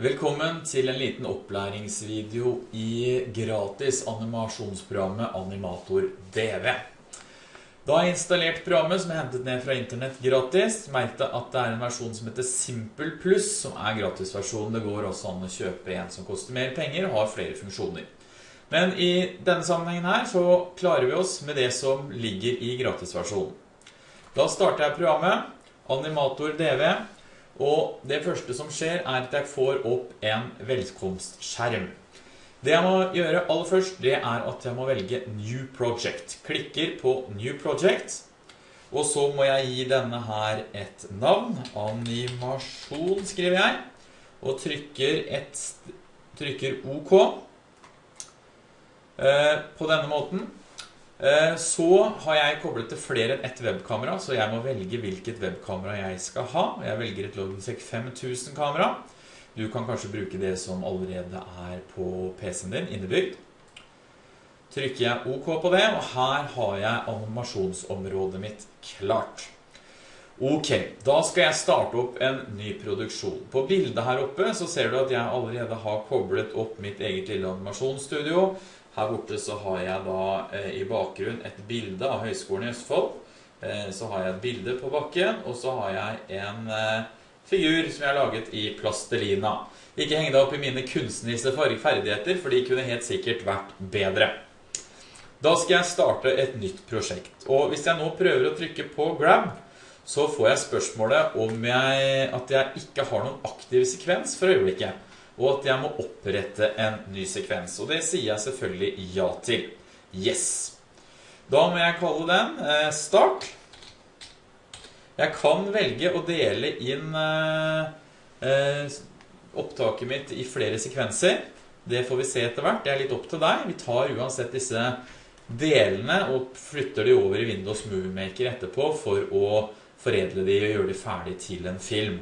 Velkommen til en liten opplæringsvideo i gratis animasjonsprogrammet Animator DV. Da har jeg installert programmet som er hentet ned fra internett gratis. Merkte at det er en versjon som heter Simple Plus, som er gratisversjonen. Det går også an å kjøpe en som koster mer penger og har flere funksjoner. Men i denne sammenhengen her så klarer vi oss med det som ligger i gratisversjonen. Da starter jeg programmet, Animator DV, og det første som skjer er at jeg får opp en velkomstskjerm. Det jeg må gjøre aller først, det er at jeg må velge New Project. Klikker på New Project, og så må jeg gi denne her et navn. Animasjon skriver jeg, og trykker, et, trykker OK. Eh, på denne måten. Eh, så har jeg koblet til flere enn ett webkamera, så jeg må velge hvilket webkamera jeg skal ha. Jeg velger et Logitech 5000 kamera. Du kan kanskje bruke det som allerede er på PC-en din, innebygd. Trykker jeg OK på det, og her har jeg animasjonsområdet mitt klart. Ok, da skal jeg starte opp en ny produksjon. På bildet her oppe så ser du at jeg allerede har koblet opp mitt eget lille animasjonsstudio. Her borte så har jeg da eh, i bakgrunn et bilde av Høgskolen i Østfold. Eh, så har jeg et bilde på bakken, og så har jeg en eh, figur som jeg har laget i plastelina. Ikke heng deg opp i mine kunstneriske ferdigheter, for de kunne helt sikkert vært bedre. Da skal jeg starte et nytt prosjekt. Og hvis jeg nå prøver å trykke på grab, så får jeg spørsmålet om jeg, at jeg ikke har noen aktiv sekvens for øyeblikket, og at jeg må opprette en ny sekvens. Og det sier jeg selvfølgelig ja til. Yes. Da må jeg kalle den eh, start. Jeg kan velge å dele inn eh, eh, opptaket mitt i flere sekvenser. Det får vi se etter hvert. Det er litt opp til deg. Vi tar uansett disse delene og flytter de over i Windows Movie Maker etterpå for å foredle de og gjøre de ferdig til en film.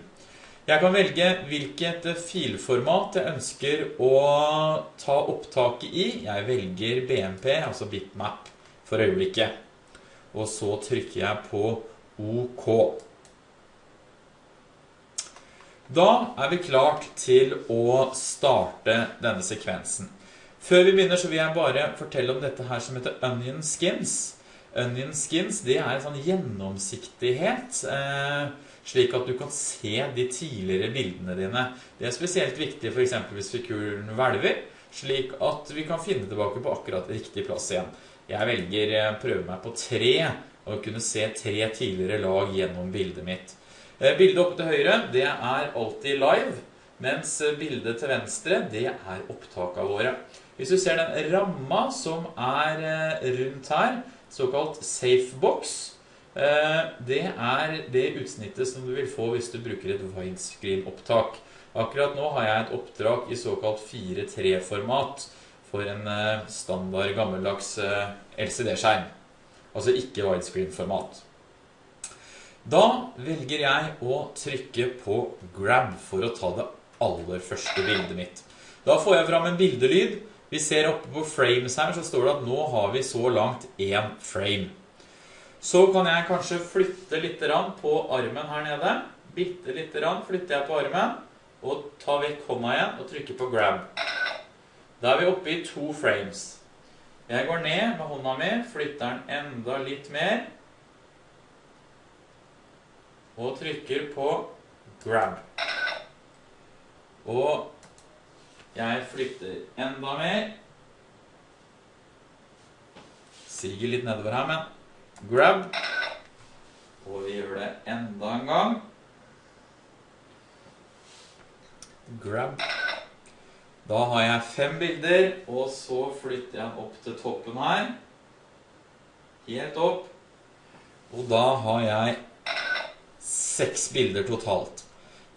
Jeg kan velge hvilket filformat jeg ønsker å ta opptaket i. Jeg velger BMP, altså bitmap, for øyeblikket. Og så trykker jeg på OK. Da er vi klart til å starte denne sekvensen. Før vi begynner så vil jeg bare fortelle om dette her som heter Onion Skins. Onion Skins, det er en sånn gjennomsiktighet, eh, slik at du kan se de tidligere bildene dine. Det er spesielt viktig eksempel hvis figuren hvelver, slik at vi kan finne tilbake på akkurat riktig plass igjen. Jeg velger eh, prøve meg på tre, og kunne se tre tidligere lag gjennom bildet mitt. Eh, bildet oppe til høyre, det er alltid live, mens bildet til venstre, det er opptaket våre. Hvis du ser den ramma som er eh, rundt her, såkalt safebox, det er det utsnittet som du vil få hvis du bruker et widescreen-opptak. Akkurat nå har jeg et oppdrag i såkalt 4.3-format for en standard gammeldags LCD-skjerm. Altså ikke widescreen-format. Da velger jeg å trykke på grab for å ta det aller første bildet mitt. Da får jeg fram en bildelyd. Vi ser oppe på frames her, så står det at nå har vi så langt en frame. Så kan jeg kanskje flytte litt på armen her nede. Bitte litt flytter jeg på armen, og tar vekk hånda igjen og trykker på grab. Da er vi oppe i to frames. Jeg går ned med hånda mi, flytter den enda litt mer, og trykker på grab. Og jeg flytter enda mer. Siger litt nedover her, men grab. Og vi gjør det enda en gang. Grab. Da har jeg fem bilder, og så flytter jeg den opp til toppen her. Helt opp. Og da har jeg seks bilder totalt.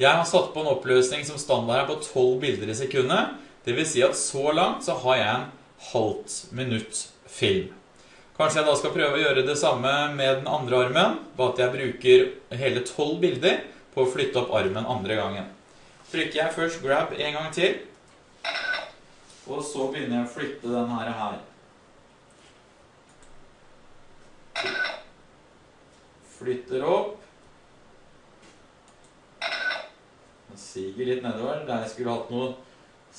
Jeg har satt på en oppløsning som standard er på 12 bilder i sekundet. Det vil si at så langt så har jeg en halvt minutt film. Kanskje jeg da skal prøve å gjøre det samme med den andre armen, bare at jeg bruker hele 12 bilder på å flytte opp armen andre gangen. Trykker jeg først grab en gang til, og så begynner jeg å flytte denne her. Flytter opp. Den siger litt nedover. Der jeg skulle hatt noe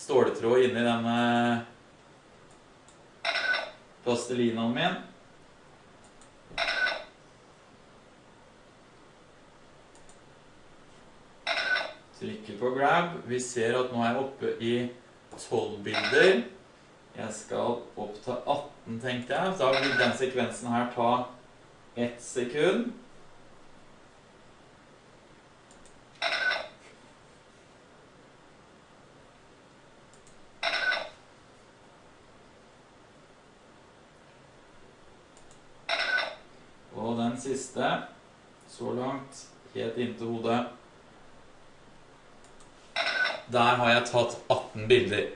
ståletråd inni denne plastelinaen min. Trykker på grab. Vi ser at nå er jeg oppe i 12 bilder. Jeg skal opp til 18, tenkte jeg. Da vil den sekvensen her ta ett sekund. Og den siste, så langt, helt inntil hodet. Der har jeg tatt 18 bilder.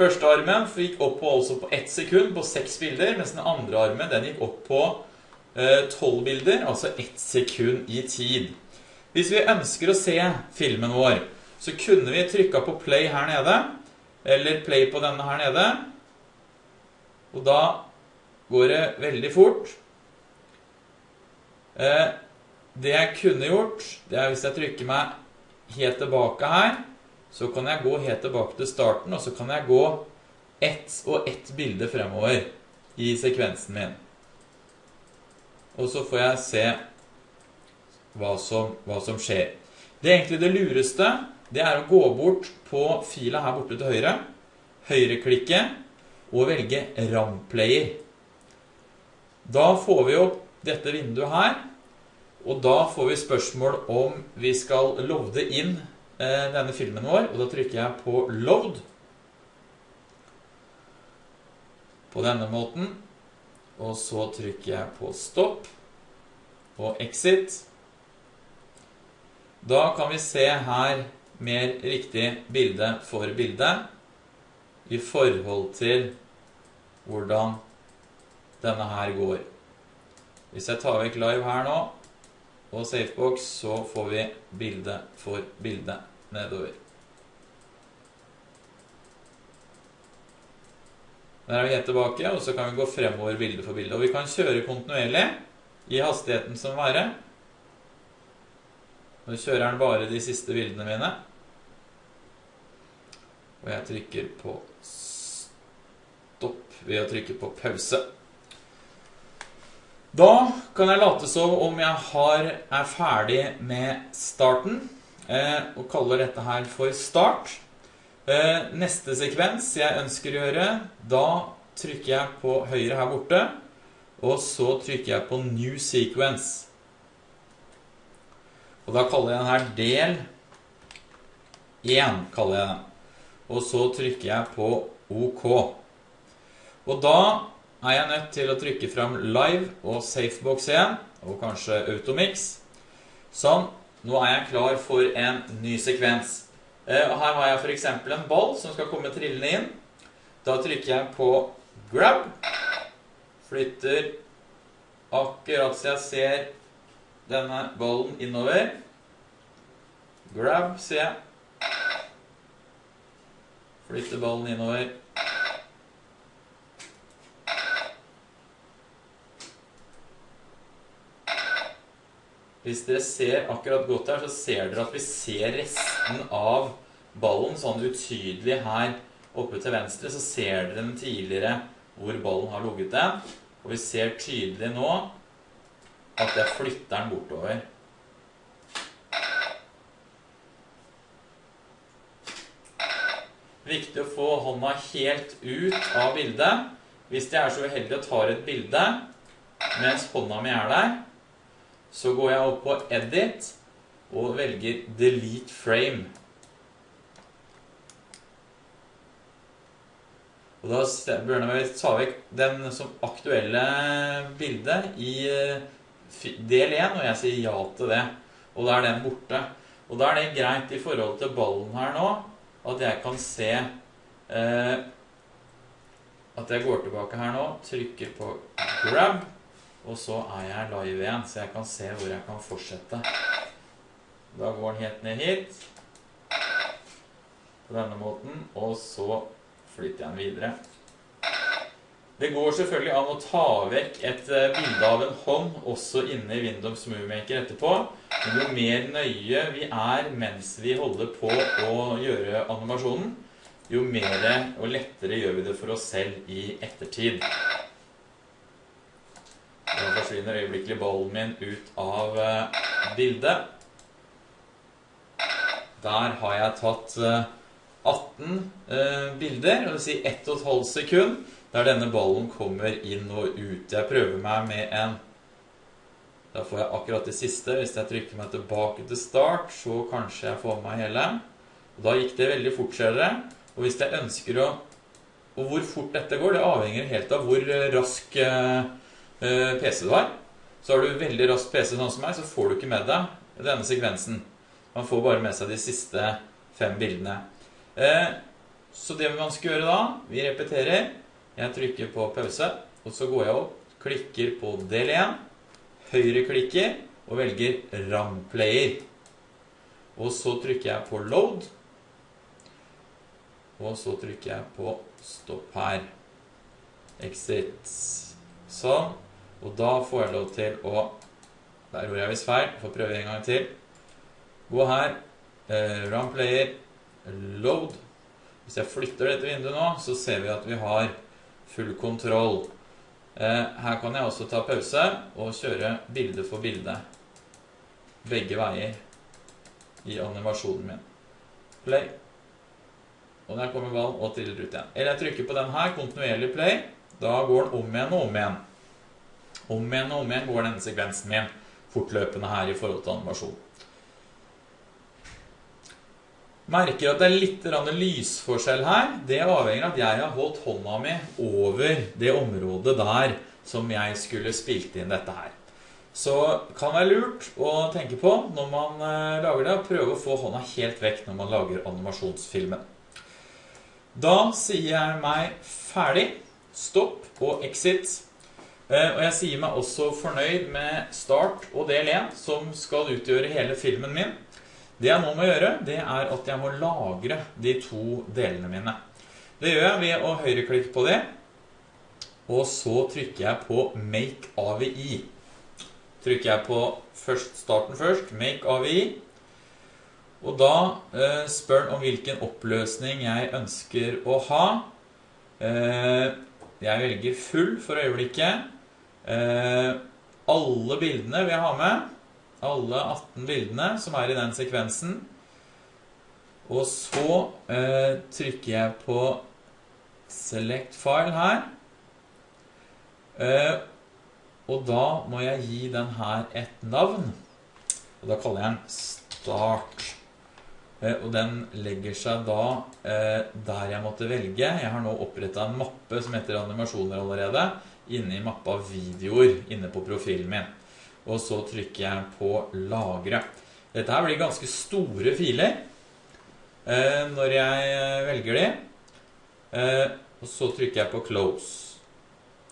Første armen gikk opp på, altså på ett sekund på seks bilder, mens den andre armen den gikk opp på eh, tolv bilder, altså ett sekund i tid. Hvis vi ønsker å se filmen vår, så kunne vi trykka på play her nede, eller play på denne her nede. Og da går det veldig fort. Eh, det jeg kunne gjort, det er hvis jeg trykker meg helt tilbake her, så kan jeg gå helt tilbake til starten, og så kan jeg gå ett og ett bilde fremover i sekvensen min. Og så får jeg se hva som, hva som skjer. Det er egentlig det lureste, det er å gå bort på fila her borte til høyre, høyreklikke, og velge RAM-player. Da får vi opp dette vinduet her, og da får vi spørsmål om vi skal lovde inn denne filmen vår, og da trykker jeg på load. På denne måten. Og så trykker jeg på stopp og exit. Da kan vi se her mer riktig bilde for bilde i forhold til hvordan denne her går. Hvis jeg tar vekk live her nå, og safebox, så får vi bilde for bilde nedover. Der er vi helt tilbake, og så kan vi gå fremover bilde for bilde. Og vi kan kjøre kontinuerlig i hastigheten som være. Nå kjører den bare de siste bildene mine. Og jeg trykker på stopp ved å trykke på pause. Da kan jeg late som om jeg har, er ferdig med starten. Eh, og kaller dette her for start. Eh, neste sekvens jeg ønsker å gjøre, da trykker jeg på høyre her borte, og så trykker jeg på New Sequence. Og da kaller jeg den her del 1, kaller jeg den. Og så trykker jeg på OK. Og da er jeg nødt til å trykke frem Live og Safebox igjen, og kanskje Automix. Sånn. Nå er jeg klar for en ny sekvens. Eh, her har jeg for eksempel en ball som skal komme trillende inn. Da trykker jeg på grab. Flytter akkurat så jeg ser denne ballen innover. Grab, ser jeg. Flytter ballen innover. Hvis dere ser akkurat godt her, så ser dere at vi ser resten av ballen sånn utydelig her oppe til venstre. Så ser dere den tidligere hvor ballen har ligget den. Og vi ser tydelig nå at jeg flytter den bortover. Viktig å få hånda helt ut av bildet. Hvis jeg er så uheldig og tar et bilde mens hånda mi er der, så går jeg opp på Edit og velger Delete Frame. Og da bør jeg ta vekk den som aktuelle bildet i eh, del 1, og jeg sier ja til det. Og da er den borte. Og da er det greit i forhold til ballen her nå, at jeg kan se eh, at jeg går tilbake her nå, trykker på grab, og så er jeg live igjen, så jeg kan se hvor jeg kan fortsette. Da går den helt ned hit. På denne måten. Og så flytter jeg den videre. Det går selvfølgelig an å ta vekk et eh, bilde av en hånd også inne i Windows Movie Maker etterpå. Men jo mer nøye vi er mens vi holder på å gjøre animasjonen, jo mer og lettere gjør vi det for oss selv i ettertid. Forsvinner øyeblikkelig ballen min ut av eh, bildet. Der har jeg tatt 18 eh, bilder, dvs. si 1 12 sekund der denne ballen kommer inn og ut. Jeg prøver meg med en Da får jeg akkurat det siste. Hvis jeg trykker meg tilbake til start, så kanskje jeg får med meg hele. Og da gikk det veldig fort, ser dere. Og hvis jeg ønsker å Og hvor fort dette går, det avhenger helt av hvor rask eh, eh PC du har. Så har du veldig rask PC sånn som meg, så får du ikke med deg denne sekvensen. Man får bare med seg de siste fem bildene. Eh, så det man skal gjøre da Vi repeterer. Jeg trykker på pause, og så går jeg opp, klikker på del 1, høyreklikker og velger RAM-player. Og så trykker jeg på load, og så trykker jeg på stopp her. Exit. Sånn. Og da får jeg lov til å Der gjorde jeg visst feil. Får prøve en gang til. Gå her. Eh, run player. Load. Hvis jeg flytter dette vinduet nå, så ser vi at vi har full kontroll. Eh, her kan jeg også ta pause og kjøre bilde for bilde. Begge veier i animasjonen min. Play. Og der kommer ballen og triller ut igjen. Eller jeg trykker på den her, kontinuerlig play. Da går den om igjen og om igjen. Om igjen og om igjen går denne sekvensen min fortløpende her i forhold til animasjon. Merker at det er litt lysforskjell her. Det avhenger av at jeg har holdt hånda mi over det området der som jeg skulle spilt inn dette her. Så kan være lurt å tenke på når man eh, lager det, prøve å få hånda helt vekk når man lager animasjonsfilmen. Da sier jeg meg ferdig, stopp og exit. Eh, og jeg sier meg også fornøyd med start og del 1, som skal utgjøre hele filmen min. Det jeg nå må gjøre, det er at jeg må lagre de to delene mine. Det gjør jeg ved å høyreklikke på det, og så trykker jeg på Make AVI. Trykker jeg på først, starten først, Make AVI, og da eh, spør den om hvilken oppløsning jeg ønsker å ha. Eh, jeg velger full for øyeblikket. Eh, alle bildene vil jeg ha med alle 18 bildene som er i den sekvensen. Og så eh, trykker jeg på Select file her. Eh, og da må jeg gi den her et navn. Og da kaller jeg den Start. Og den legger seg da eh, der jeg måtte velge. Jeg har nå opprettet en mappe som heter animasjoner allerede, inne i mappa videoer inne på profilen min og så trykker jeg på lagre. Dette her blir ganske store filer eh, når jeg eh, velger de. Eh, og så trykker jeg på close.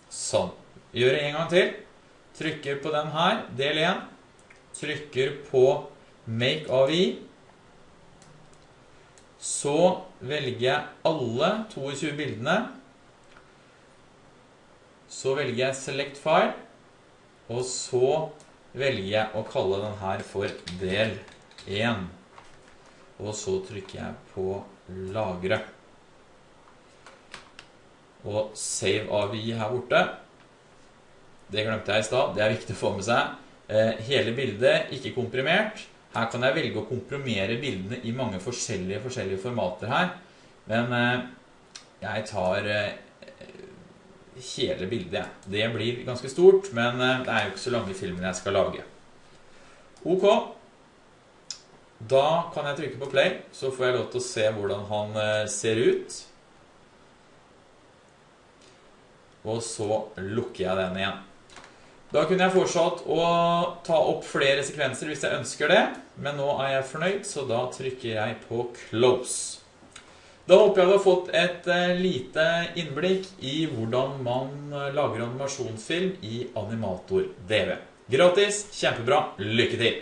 Sånn. Gjør det en gang til. Trykker på den her, del 1. Trykker på make AVI. Så velger jeg alle 22 bildene. Så velger jeg select file. Og så velger jeg å kalle den her for del 1. Og så trykker jeg på lagre. Og save AVI her borte. Det glemte jeg i stad. Det er viktig å få med seg. Eh, hele bildet, ikke komprimert. Her kan jeg velge å komprimere bildene i mange forskjellige, forskjellige formater her. Men eh, jeg tar eh, hele bildet. Det blir ganske stort, men eh, det er jo ikke så lange filmer jeg skal lage. Ok. Da kan jeg trykke på play, så får jeg lov til å se hvordan han eh, ser ut. Og så lukker jeg den igjen. Da kunne jeg fortsatt å ta opp flere sekvenser hvis jeg ønsker det, men nå er jeg fornøyd, så da trykker jeg på close. Da håper jeg du har fått et eh, lite innblikk i hvordan man eh, lager animasjonsfilm i Animator DV. Gratis, kjempebra, lykke til!